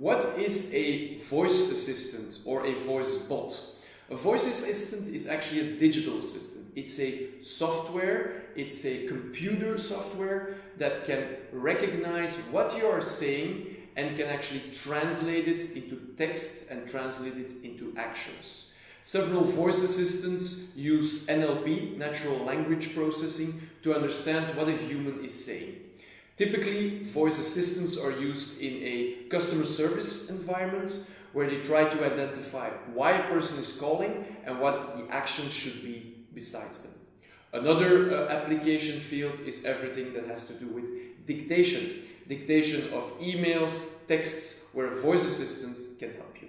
What is a voice assistant or a voice bot? A voice assistant is actually a digital assistant. It's a software, it's a computer software that can recognize what you are saying and can actually translate it into text and translate it into actions. Several voice assistants use NLP, natural language processing, to understand what a human is saying. Typically, voice assistants are used in a customer service environment where they try to identify why a person is calling and what the action should be besides them. Another uh, application field is everything that has to do with dictation. Dictation of emails, texts, where voice assistants can help you.